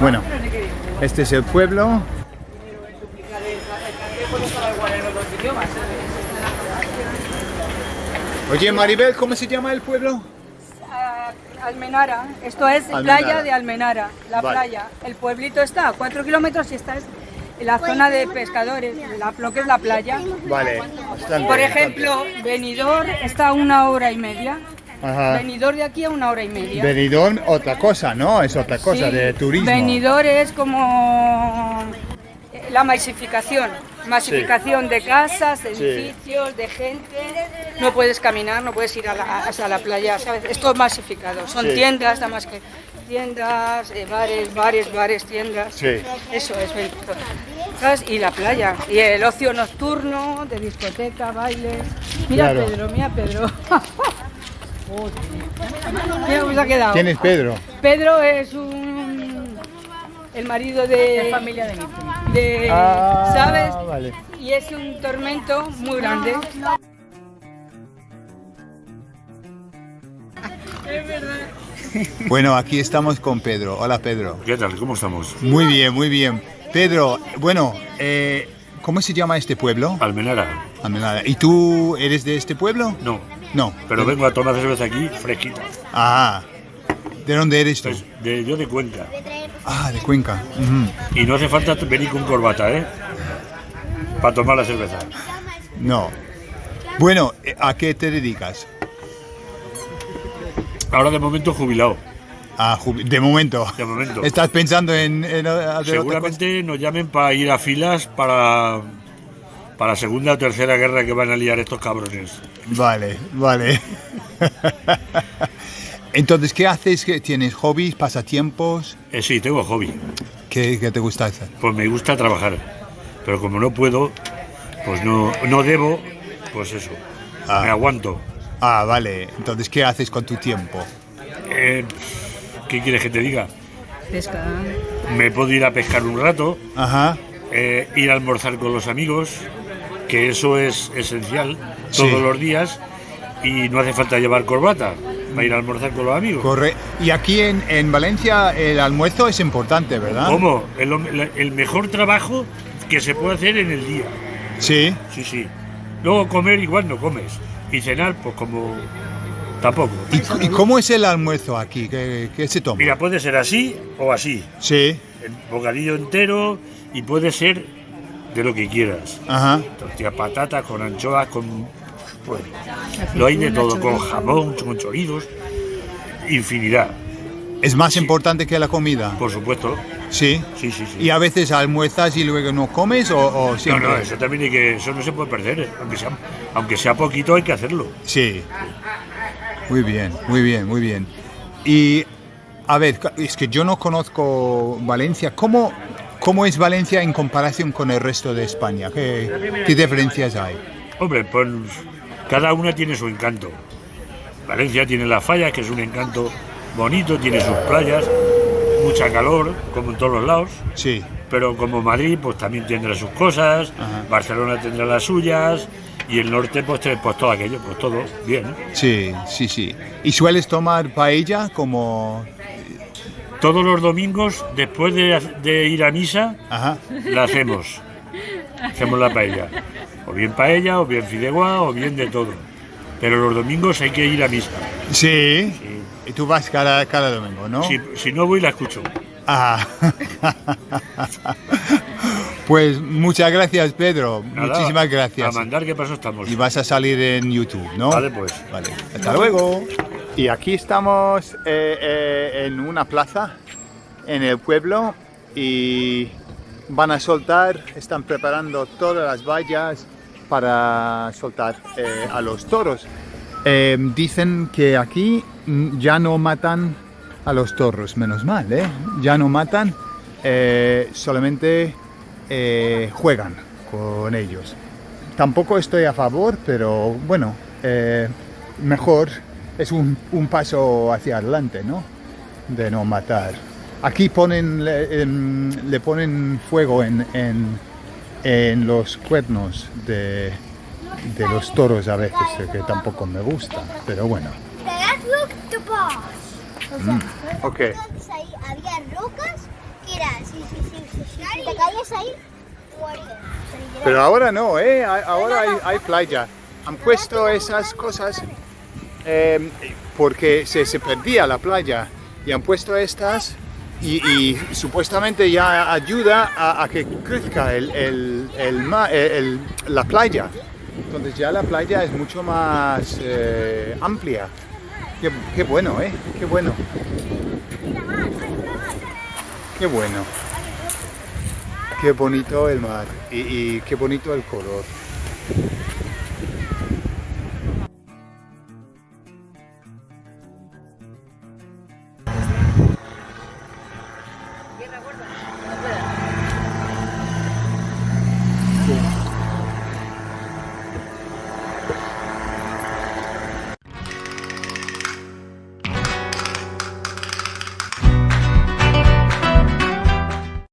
Bueno, este es el pueblo. Oye, Maribel, ¿cómo se llama el pueblo? Ah, Almenara, esto es Almenara. playa de Almenara, la Vale. playa. El pueblito está a 4 kilómetros y esta es la zona de pescadores, la, lo que es la playa. Vale. bastante, Por ejemplo, Benidorm está a una hora y media. Ajá. Benidorm de aquí a una hora y media. Benidorm, otra cosa, ¿no? Es otra cosa Sí, de turismo. Benidorm es como eh, la masificación, masificación de casas, de Sí. edificios, de gente. No puedes caminar, no puedes ir a la, hasta la playa, ¿sabes? Es todo masificado. Son tiendas, nada más que tiendas, eh, bares, bares, bares, tiendas. Sí. Eso es Benidorm. ¿Sabes? Y la playa. Y el ocio nocturno, de discoteca, bailes. Mira Claro. Pedro, mira Pedro. Se ha quedado. ¿Quién es Pedro? Pedro es un el marido de familia de de Ah, ¿sabes? vale. Y es un tormento muy grande. Bueno, aquí estamos con Pedro. Hola, Pedro. ¿Qué tal? ¿Cómo estamos? Muy bien, muy bien. Pedro, bueno, eh, ¿cómo se llama este pueblo? Almenara. Almenara. ¿Y tú eres de este pueblo? No, No. pero vengo a tomar cerveza aquí fresquita. Ah, ¿de dónde eres tú? Pues de, yo de Cuenca. Ah, de Cuenca. Y no hace falta venir con corbata, ¿eh? Para tomar la cerveza. No. Bueno, eh, ¿a qué te dedicas? Ahora de momento jubilado. Ah, de momento. De momento. ¿Estás pensando en, en? Seguramente nos llamen para ir a filas para, para la segunda o tercera guerra que van a liar estos cabrones. Vale, vale. Entonces, ¿qué haces? ¿Qué- ¿Tienes hobbies, pasatiempos? Eh, sí, tengo hobby. ¿Qué, qué te gusta hacer? Pues me gusta trabajar. Pero como no puedo, pues no, no debo, pues eso. Ah. Me aguanto. Ah, vale. Entonces, ¿qué haces con tu tiempo? Eh, ¿Qué quieres que te diga? Pesca. Me puedo ir a pescar un rato, Ajá. Eh, ir a almorzar con los amigos, que eso es esencial Sí. todos los días y no hace falta llevar corbata para ir a almorzar con los amigos. Corre. Y aquí en, en Valencia el almuerzo es importante, ¿verdad? ¿Cómo? El, el mejor trabajo que se puede hacer en el día. Sí. Sí, sí. Luego comer igual no comes. Y cenar, pues como tampoco. ¿Y, y cómo es el almuerzo aquí? ¿Qué, qué se toma? Mira, puede ser así o así. Sí. El bocadillo entero y puede ser de lo que quieras. Ajá. Tortilla patata con anchoas, con. Pues, lo hay de todo, con jamón, con chorizos, infinidad, ¿Es más importante que la comida? por supuesto. Sí. Sí, sí, sí. ¿Y a veces almuerzas y luego no comes o, o no, siempre? no, eso también hay que, eso no se puede perder, eh. aunque sea, aunque sea poquito hay que hacerlo. Sí. Muy bien, muy bien, muy bien. Y a ver, es que yo no conozco Valencia. ¿Cómo, cómo es Valencia en comparación con el resto de España? ¿Qué, qué diferencias hay? Hombre, pues cada una tiene su encanto. Valencia tiene la falla, que es un encanto bonito, tiene sus playas, mucha calor, como en todos los lados. Sí. pero como Madrid pues también tendrá sus cosas, Ajá. Barcelona tendrá las suyas y el norte pues, pues todo aquello, pues todo bien. Sí, sí, sí. ¿Y sueles tomar paella como...? Todos los domingos después de, de ir a misa Ajá. la hacemos, hacemos la paella, o bien paella, o bien fideuá, o bien de todo. Pero los domingos hay que ir a misa. Sí. Y tú vas cada, cada domingo, ¿no? Si, si no voy la escucho. Ah. pues muchas gracias, Pedro. Nada, Muchísimas gracias. A mandar qué paso estamos. Y vas a salir en YouTube, ¿no? Vale, pues. Vale, hasta luego. Y aquí estamos eh, eh, en una plaza en el pueblo y van a soltar, están preparando todas las vallas para soltar eh, a los toros. Dicen que aquí mm, ya no matan a los toros, menos mal. Ya no matan, solamente juegan con ellos. Tampoco estoy a favor, pero bueno, mejor es un, un paso hacia adelante, ¿no? De no matar. Aquí ponen, le, em, le ponen fuego en, en- en los cuernos de, de los toros a veces, eh, que tampoco me gusta, pero bueno. Sea, Ok. ahí había rocas que sí. Si te ahí. Pero ahora no, ¿eh? Ahora hay, hay playa. Han puesto esas cosas eh, porque se, se perdía la playa y han puesto estas y, supuestamente ya ayuda a, que crezca el, el- el la playa. Entonces ya la playa es mucho más eh, amplia. Qué, bueno, ¿eh? Qué bueno. Qué bueno. Qué bonito el mar y qué bonito el color.